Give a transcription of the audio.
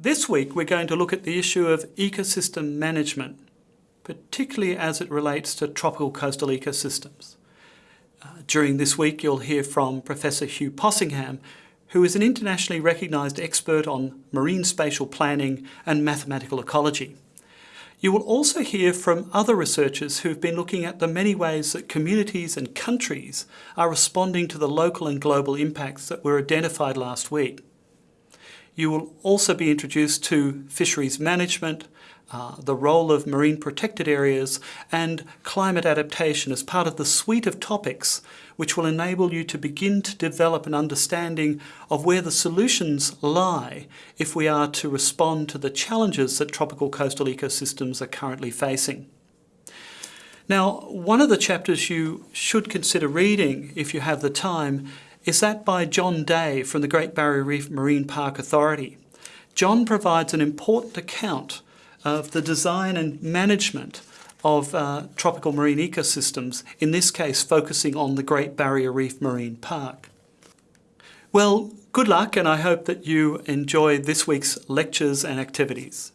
This week we're going to look at the issue of ecosystem management, particularly as it relates to tropical coastal ecosystems. Uh, during this week you'll hear from Professor Hugh Possingham, who is an internationally recognised expert on marine spatial planning and mathematical ecology. You will also hear from other researchers who've been looking at the many ways that communities and countries are responding to the local and global impacts that were identified last week. You will also be introduced to fisheries management, uh, the role of marine protected areas and climate adaptation as part of the suite of topics which will enable you to begin to develop an understanding of where the solutions lie if we are to respond to the challenges that tropical coastal ecosystems are currently facing. Now, one of the chapters you should consider reading if you have the time is that by John Day from the Great Barrier Reef Marine Park Authority. John provides an important account of the design and management of uh, tropical marine ecosystems, in this case focusing on the Great Barrier Reef Marine Park. Well, good luck and I hope that you enjoy this week's lectures and activities.